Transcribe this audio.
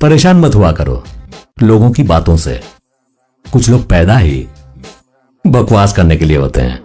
परेशान मत हुआ करो, लोगों की बातों से। कुछ लोग पैदा ही बकवास करने के लिए होते हैं।